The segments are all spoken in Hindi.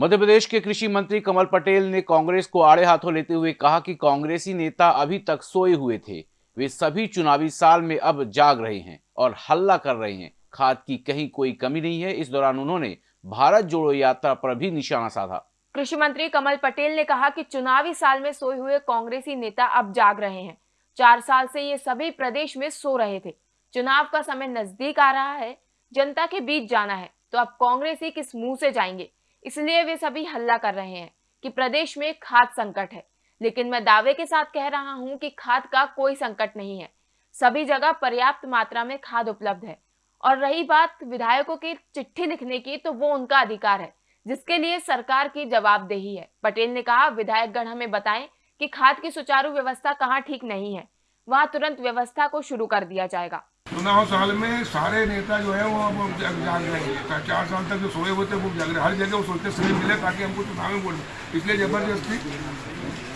मध्य प्रदेश के कृषि मंत्री कमल पटेल ने कांग्रेस को आड़े हाथों लेते हुए कहा कि कांग्रेसी नेता अभी तक सोए हुए थे। वे सभी चुनावी साल में अब जाग रहे हैं और हल्ला कर रहे हैं। खाद की कहीं कोई कमी नहीं है। इस दौरान उन्होंने भारत जोड़ो यात्रा पर भी निशाना साधा। कृषि मंत्री कमल पटेल ने कहा कि चुनावी साल में सोए हुए कांग्रेसी नेता अब जाग रहे हैं। चार साल से ये सभी प्रदेश में सो रहे थे। चुनाव का समय नज़दीक आ रहा है। जनता के बीच जाना है। तो अब कांग्रेस ही किस मुँह से जाएँगे? इसलिए वे सभी हल्ला कर रहे हैं कि प्रदेश में खाद संकट है। लेकिन मैं दावे के साथ कह रहा हूँ कि खाद का कोई संकट नहीं है। सभी जगह पर्याप्त मात्रा में खाद उपलब्ध है। और रही बात विधायकों की चिट्ठी लिखने की तो वो उनका अधिकार है, जिसके लिए सरकार की जवाबदेही है। पटेल ने कहा विधायक गण हमें बताएँ कि खाद की सुचारू व्यवस्था कहाँ ठीक नहीं है। वहाँ तुरंत व्यवस्था को शुरू कर दिया जाएगा। चुनाव साल में सारे नेता जो है वो अब जाग रहे हैं। चार साल तक जो सोए हुए थे, वो जाग रहे हर जगह वो सोचते समय मिले ताकि हमको चुनाव में बोले इसलिए ज़बरदस्ती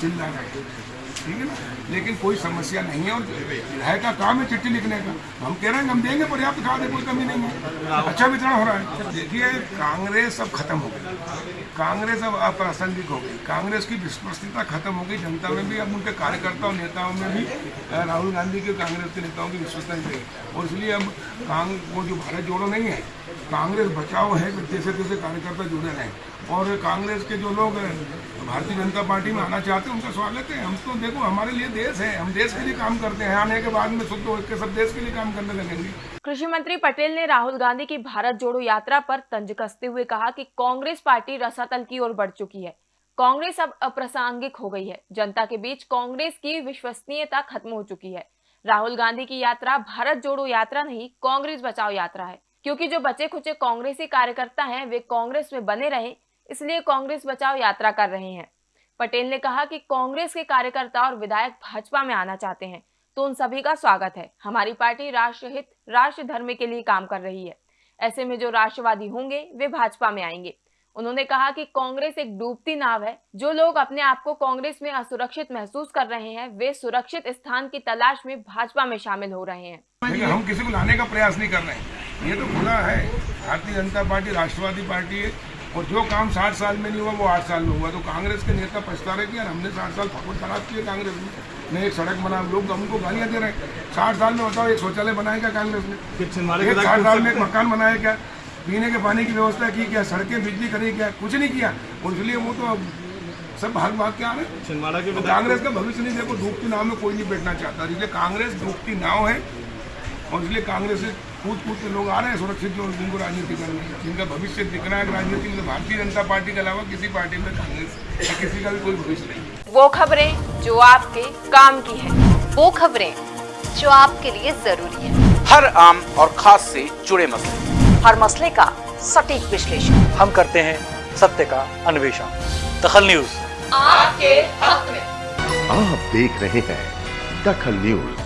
चिल्ला रहे। ठीक है ना? लेकिन कोई समस्या नहीं है और विधायक का काम है चिट्ठी लिखने का। हम कह रहे हैं, हम देंगे, पर्याप्त खाद कोई कमी नहीं है। अच्छा वितरण हो रहा है। देखिए, कांग्रेस अब खत्म हो गई। कांग्रेस अब अप्रासंगिक हो गई। कांग्रेस की विश्वसनीयता खत्म हो गई। जनता में भी, अब उनके कार्यकर्ताओं नेताओं में भी राहुल गांधी के कांग्रेस के नेताओं की विश्वसनीयता और इसलिए अब वो जो भारत जोड़ो नहीं है, कांग्रेस बचाव है, जैसे तैसे कार्यकर्ता जुड़े रहें। और कांग्रेस के जो लोग भारतीय जनता पार्टी में आना चाहते हैं, उनका स्वागत है। हम तो देखो, हमारे लिए देश है, हम देश के लिए काम करते हैं, आने के बाद में शुद्ध होकर सब देश के लिए काम करने लगेंगे। कृषि मंत्री पटेल ने राहुल गांधी की भारत जोड़ो यात्रा पर तंज कसते हुए कहा कि कांग्रेस पार्टी रसातल की ओर बढ़ चुकी है। कांग्रेस अब अप्रासंगिक हो गई है। जनता के बीच कांग्रेस की विश्वसनीयता खत्म हो चुकी है। राहुल गांधी की यात्रा भारत जोड़ो यात्रा नहीं, कांग्रेस बचाओ यात्रा है। क्योंकि जो बचे खुचे कांग्रेसी कार्यकर्ता हैं, वे कांग्रेस में बने रहे, इसलिए कांग्रेस बचाओ यात्रा कर रहे हैं। पटेल ने कहा कि कांग्रेस के कार्यकर्ता और विधायक भाजपा में आना चाहते हैं तो उन सभी का स्वागत है। हमारी पार्टी राष्ट्रहित राष्ट्र धर्म के लिए काम कर रही है। ऐसे में जो राष्ट्रवादी होंगे, वे भाजपा में आएँगे। उन्होंने कहा कि कांग्रेस एक डूबती नाव है। जो लोग अपने आप को कांग्रेस में असुरक्षित महसूस कर रहे हैं, वे सुरक्षित स्थान की तलाश में भाजपा में शामिल हो रहे हैं। हम किसी को लाने का प्रयास नहीं कर रहे हैं। ये तो खुला है। भारतीय जनता पार्टी, राष्ट्रवादी पार्टी है और जो काम साठ साल में नहीं हुआ वो आठ साल में हुआ। तो कांग्रेस के नेता पछता रहे कि यार हमने साठ साल फकुट खराब किए कांग्रेस में। ने एक सड़क बना लोग हमको गालियाँ दे रहे हैं। साठ साल में बताओ एक शौचालय बनाया क्या कांग्रेस ने? एक साठ साल में एक मकान बनाया क्या? पीने के पानी की व्यवस्था की क्या? सड़कें बिजली करी क्या? कुछ नहीं किया। और इसलिए वो तो सब भाग भाग के आ रहे हैं तो कांग्रेस का भविष्य नहीं देखो। डूबती नाव में कोई नहीं बैठना चाहता। इसलिए कांग्रेस डूबती नाव है। और इसलिए कांग्रेस से कूद कूद के लोग आ रहे हैं सुरक्षित लोग जिनको राजनीति करनी है। जिनका भविष्य दिख रहा है राजनीति में तो भारतीय जनता पार्टी के अलावा किसी पार्टी में कांग्रेस या किसी का भी कोई भविष्य नहीं वो खबरें जो आपके काम की है वो खबरें जो आपके लिए ज़रूरी है। हर आम और खास से जुड़े मसले। हर मसले का सटीक विश्लेषण। हम करते हैं सत्य का अन्वेषण। दखल न्यूज़। आपके हक में। आप देख रहे हैं दखल न्यूज़।